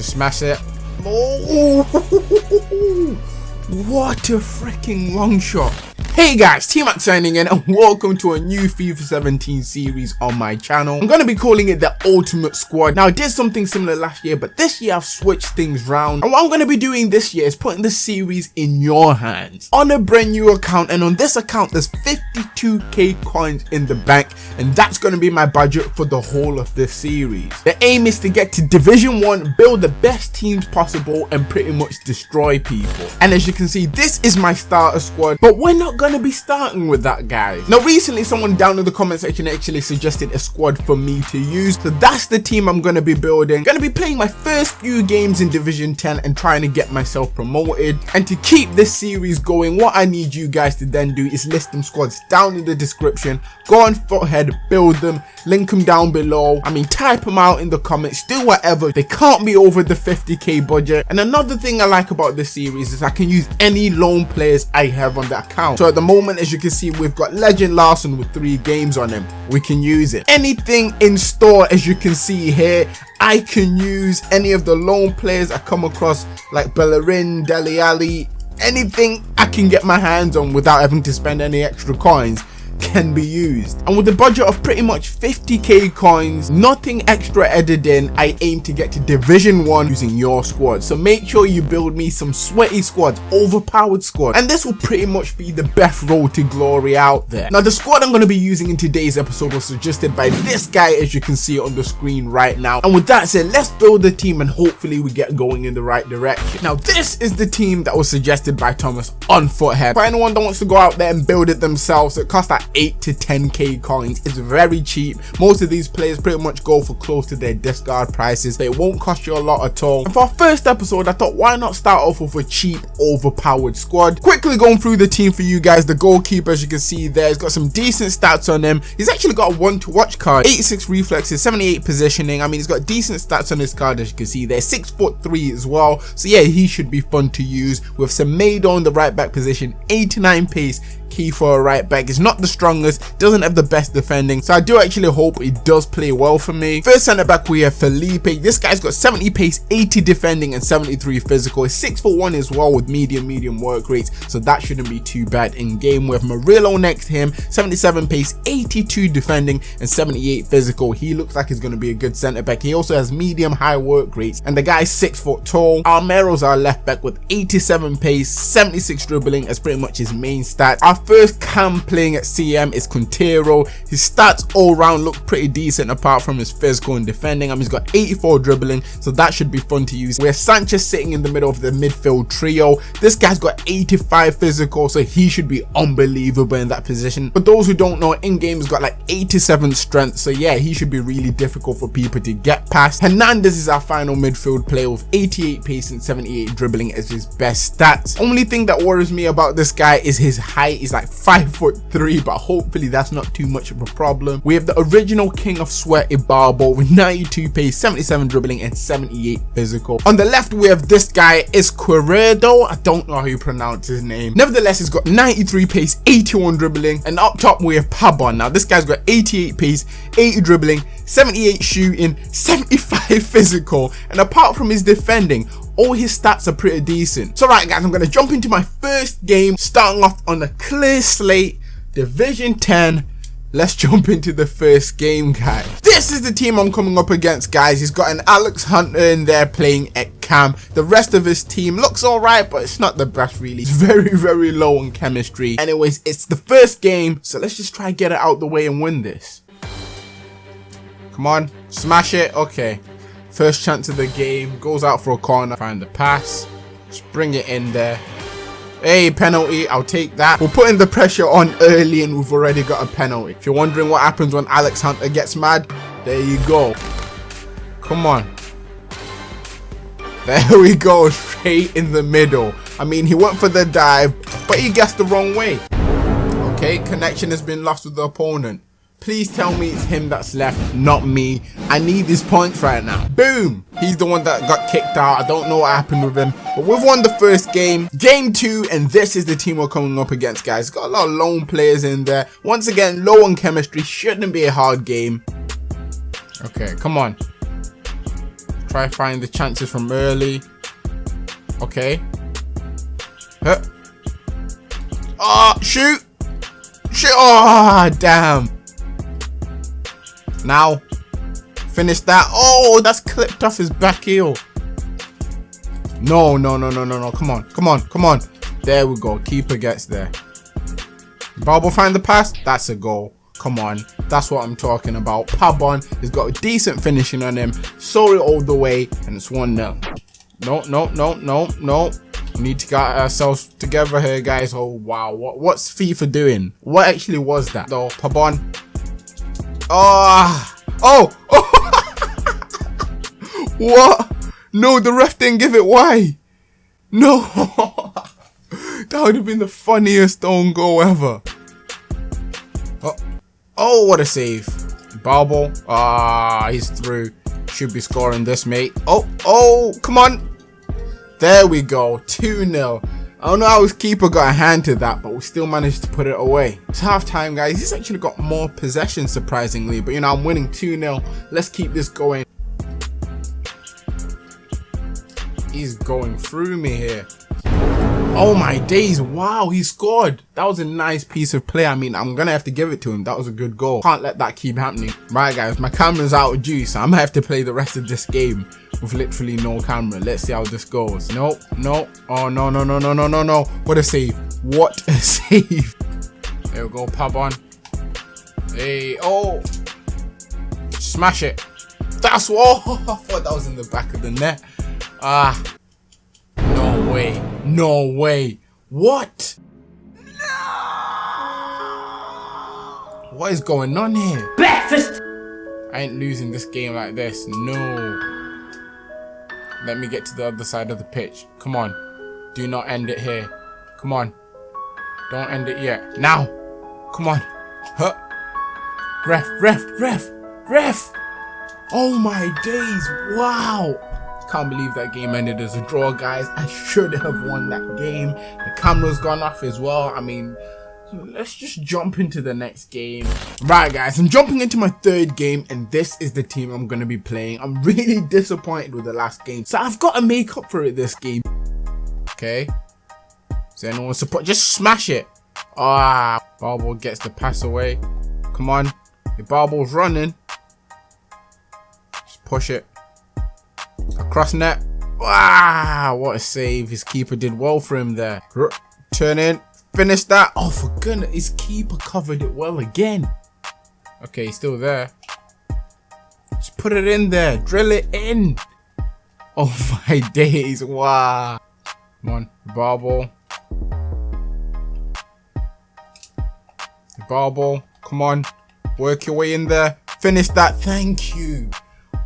Just smash it. Oh, what a freaking long shot. Hey guys, T-Mac signing in and welcome to a new FIFA 17 series on my channel. I'm going to be calling it the Ultimate Squad. Now I did something similar last year, but this year I've switched things around. And what I'm going to be doing this year is putting the series in your hands on a brand new account. And on this account, there's 52k coins in the bank. And that's going to be my budget for the whole of this series. The aim is to get to Division 1, build the best teams possible and pretty much destroy people. And as you can see, this is my starter squad, but we're not gonna be starting with that guy. now recently someone down in the comment section actually suggested a squad for me to use. So that's the team i'm gonna be building. Gonna be playing my first few games in division 10 and trying to get myself promoted. And to keep this series going what i need you guys to then do is list them squads down in the description. Go on Futhead build them link them down below. I mean type them out in the comments. Do whatever. They can't be over the 50k budget. And another thing i like about this series is i can use any loan players i have on the account. So at the moment as you can see we've got legend Larsson with three games on him. We can use it. Anything in store as you can see here i can use any of the loan players i come across like bellerin Dele Alli anything i can get my hands on without having to spend any extra coins can be used. And with a budget of pretty much 50k coins, nothing extra added in, I aim to get to Division 1 using your squad. So make sure you build me some sweaty squads, overpowered squad. And this will pretty much be the best road to glory out there. Now the squad I'm going to be using in today's episode was suggested by this guy as you can see on the screen right now. And with that said, let's build the team and hopefully we get going in the right direction. Now this is the team that was suggested by Thomas on Futhead. For anyone that wants to go out there and build it themselves, it costs like 8 to 10k coins. It's very cheap. Most of these players pretty much go for close to their discard prices they won't cost you a lot at all. And for our first episode i thought why not start off with a cheap overpowered squad? Quickly going through the team for you guys the goalkeeper as you can see there he's got some decent stats on him. He's actually got a one to watch card. 86 reflexes 78 positioning. I mean he's got decent stats on his card as you can see there. Six foot three as well. So yeah he should be fun to use with Semedo on the right back position. 89 pace key for a right back. It's not the strongest, doesn't have the best defending, so I do actually hope it does play well for me. First centre back we have Felipe. This guy's got 70 pace, 80 defending, and 73 physical. He's 6 foot 1 as well with medium, medium work rates, so that shouldn't be too bad in game. We have Murillo next to him, 77 pace, 82 defending, and 78 physical. He looks like he's going to be a good centre back. He also has medium high work rates, and the guy's 6 foot tall. Armero's our left back with 87 pace, 76 dribbling as pretty much his main stat. Our first cam playing at CM is Quintero. His stats all round look pretty decent apart from his physical and defending. I mean, he's got 84 dribbling, so that should be fun to use. We have Sanchez sitting in the middle of the midfield trio. This guy's got 85 physical, so he should be unbelievable in that position. For those who don't know, in-game he's got like 87 strength, so yeah, he should be really difficult for people to get past. Hernandez is our final midfield player with 88 pace and 78 dribbling as his best stats. Only thing that worries me about this guy is his height is like five foot three but hopefully that's not too much of a problem. We have the original king of sweat Ibarbo with 92 pace 77 dribbling and 78 physical. On the left we have this guy is Izquierdo i don't know how you pronounce his name. Nevertheless he's got 93 pace 81 dribbling. And up top we have Pabon now this guy's got 88 pace 80 dribbling 78 shooting 75 physical. And apart from his defending all his stats are pretty decent. So right guys, I'm going to jump into my first game, starting off on a clear slate, Division 10. Let's jump into the first game, guys. This is the team I'm coming up against, guys. He's got an Alex Hunter in there playing at cam. The rest of his team looks alright, but it's not the best, really. It's very, very low on chemistry. Anyways, it's the first game, so let's just try and get it out the way and win this. Come on, smash it. Okay. First chance of the game, goes out for a corner, find the pass, just bring it in there. Hey, penalty, I'll take that. We're putting the pressure on early and we've already got a penalty. If you're wondering what happens when Alex Hunter gets mad, there you go. Come on. There we go, straight in the middle. I mean, he went for the dive, but he guessed the wrong way. Okay, connection has been lost with the opponent. Please tell me it's him that's left, not me. I need these points right now. Boom! He's the one that got kicked out. I don't know what happened with him. But we've won the first game. Game two, and this is the team we're coming up against, guys. Got a lot of lone players in there. Once again, low on chemistry. Shouldn't be a hard game. Okay, come on. Try find the chances from early. Okay. Huh. Oh, shoot. Shoot. Oh, damn. Now. Finish that. Oh, that's clipped off his back heel. No, no, no, no, no, no. Come on. Come on. Come on. There we go. Keeper gets there. Barbo find the pass. That's a goal. Come on. That's what I'm talking about. Pabon has got a decent finishing on him. Saw it all the way. And it's 1-0. No, no, no, no, no. We need to get ourselves together here, guys. Oh, wow. What, what's FIFA doing? What actually was that, though? Pabon. Oh. Oh. oh. what? No, the ref didn't give it. Why? No. that would have been the funniest own goal ever. Oh, oh what a save. Balbo. Ah, he's through. Should be scoring this, mate. Oh, oh, come on. There we go. 2-0. I don't know how his keeper got a hand to that, but we still managed to put it away. It's half time, guys. He's actually got more possession, surprisingly. But, you know, I'm winning 2-0. Let's keep this going. He's going through me here. Oh my days, wow, he scored. That was a nice piece of play. I mean, I'm gonna have to give it to him. That was a good goal. Can't let that keep happening. Right guys, my camera's out of juice. I'm gonna have to play the rest of this game with literally no camera. Let's see how this goes. Nope, nope. Oh, no, no, no, no, no, no, no. What a save. What a save. There we go, Pabon. Hey, oh. Smash it. That's what. I thought that was in the back of the net. Ah. No way. No way. What? No! What is going on here? Breakfast! I ain't losing this game like this. No. Let me get to the other side of the pitch. Come on. Do not end it here. Come on. Don't end it yet. Now. Come on. Huh. Ref, ref, ref, ref. Oh my days. Wow. Can't believe that game ended as a draw, guys. I should have won that game. The camera's gone off as well. I mean, let's just jump into the next game. Right, guys, I'm jumping into my third game, and this is the team I'm going to be playing. I'm really disappointed with the last game, so I've got to make up for it this game. Okay. Is anyone support? Just smash it. Ah, Barbo gets the pass away. Come on. The Barbo's running. Just push it. Across net. Wow, what a save. His keeper did well for him there. Turn in. Finish that. Oh, for goodness. His keeper covered it well again. Okay, he's still there. Just put it in there. Drill it in. Oh my days. Wow. Come on. Ball ball. Come on. Work your way in there. Finish that. Thank you.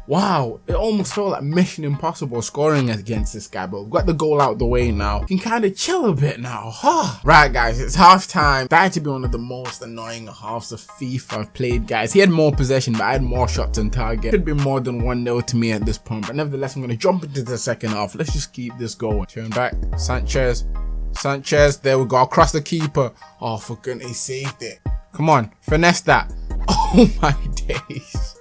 Wow, it almost felt like Mission Impossible scoring against this guy, but we've got the goal out the way now. Can kind of chill a bit now, huh? Right, guys, it's half time. That had to be one of the most annoying halves of FIFA I've played, guys. He had more possession, but I had more shots on target. Could be more than 1-0 to me at this point, but nevertheless, I'm going to jump into the second half. Let's just keep this going. Turn back. Sanchez. Sanchez. There we go. Across the keeper. Oh, for goodness, he saved it. Come on. Finesse that. Oh, my days.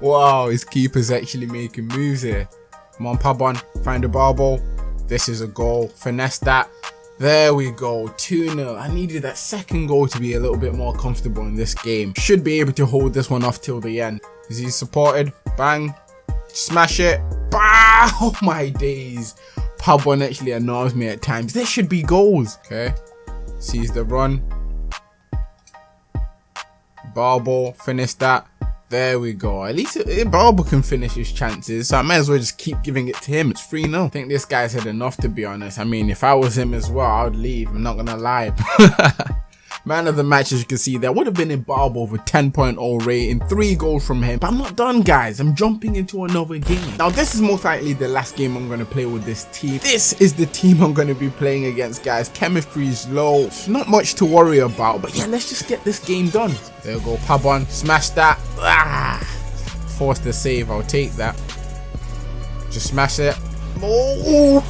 Wow, his keeper's actually making moves here. Come on, Pabon, find a ball This is a goal. Finesse that. There we go, 2-0. I needed that second goal to be a little bit more comfortable in this game. Should be able to hold this one off till the end. Is he supported? Bang. Smash it. Bah! Oh my days. Pabon actually annoys me at times. There should be goals. Okay. Sees the run. Ball finish that. There we go. At least Barber can finish his chances, so I might as well just keep giving it to him. It's 3-0. I think this guy's had enough, to be honest. I mean, if I was him as well, I would leave. I'm not going to lie. Man of the match, as you can see, there would have been Ibarbo with 10.0 rating, 3 goals from him. But I'm not done, guys. I'm jumping into another game. Now, this is most likely the last game I'm going to play with this team. This is the team I'm going to be playing against, guys. Chemistry is low. not much to worry about. But yeah, let's just get this game done. There we go. Pabon. Smash that. Ah, force the save. I'll take that. Just smash it. Oh!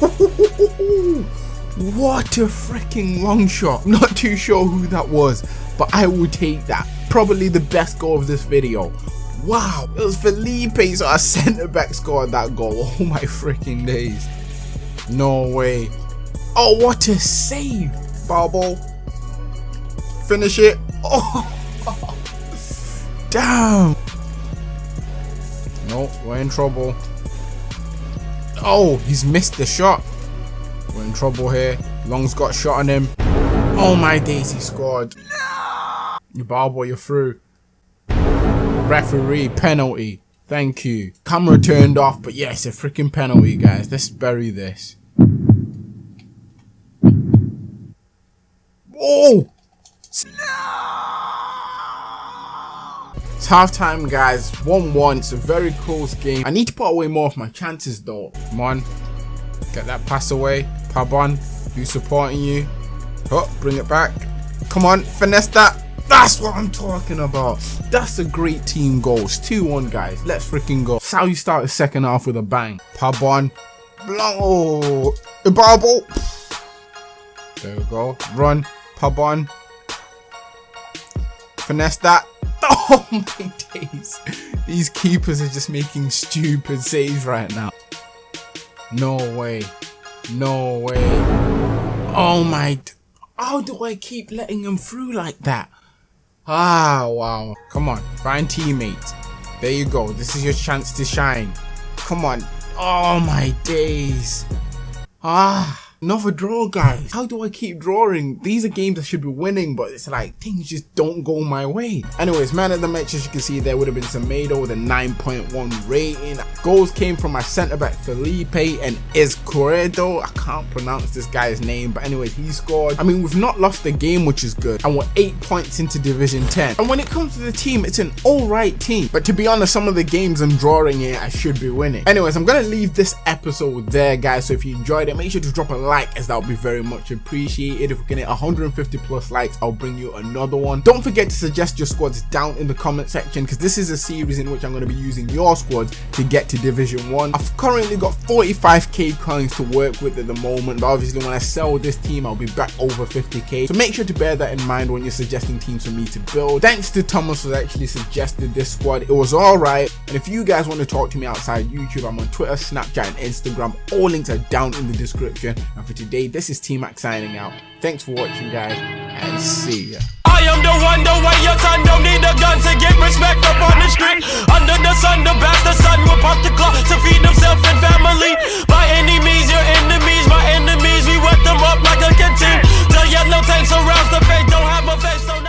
What a freaking long shot. Not too sure who that was, but I will take that. Probably the best goal of this video. Wow, it was Felipe, so our centre back scored that goal. Oh my freaking days. No way. Oh, what a save. Bubble. Finish it. Oh, damn. Nope, we're in trouble. Oh, he's missed the shot. We're in trouble here. Long's got shot on him. Oh my days, he scored. You boy, you're through. Referee, penalty. Thank you. Camera turned off, but yes, a freaking penalty, guys. Let's bury this. Oh! No! It's halftime, guys. 1-1. It's a very close game. I need to put away more of my chances, though. Come on. Get that pass away. Pabon, who's supporting you? Oh, bring it back. Come on, finesse that. That's what I'm talking about. That's a great team goal. It's 2-1, guys. Let's freaking go. That's how you start the second half with a bang. Pabon. Oh, Ibarbo. There we go. Run. Pabon. Finesse that. Oh my days. These keepers are just making stupid saves right now. No way. No way. Oh my. How do I keep letting them through like that? Ah, wow. Come on. Find teammates. There you go. This is your chance to shine. Come on. Oh my days. Ah. Another draw, guys. How do I keep drawing? These are games I should be winning, but it's like things just don't go my way. Anyways, man of the match, as you can see, there would have been Semedo with a 9.1 rating. Goals came from my centre back Felipe and Izquierdo. I can't pronounce this guy's name, but anyways, he scored. I mean, we've not lost the game, which is good. And we're eight points into Division 10. And when it comes to the team, it's an alright team. But to be honest, some of the games I'm drawing here, I should be winning. Anyways, I'm gonna leave this episode there, guys. So if you enjoyed it, make sure to drop a like like as that would be very much appreciated. If we can hit 150 plus likes i'll bring you another one. Don't forget to suggest your squads down in the comment section because this is a series in which i'm going to be using your squads to get to division one. I've currently got 45k coins to work with at the moment but obviously when i sell this team i'll be back over 50k so make sure to bear that in mind when you're suggesting teams for me to build. Thanks to thomas who actually suggested this squad. It was all right. And if you guys want to talk to me outside youtube i'm on twitter snapchat and instagram. All links are down in the description. and and for today, this is T-Mac signing out. Thanks for watching, guys, and see ya. I am the one, the way your son don't need a gun to get respect up on the street. Under the sun, the will pop the clock to feed himself and family. By any means, your enemies, my enemies, we wet them up like a canteen. The yellow tanks around the face, don't have a face,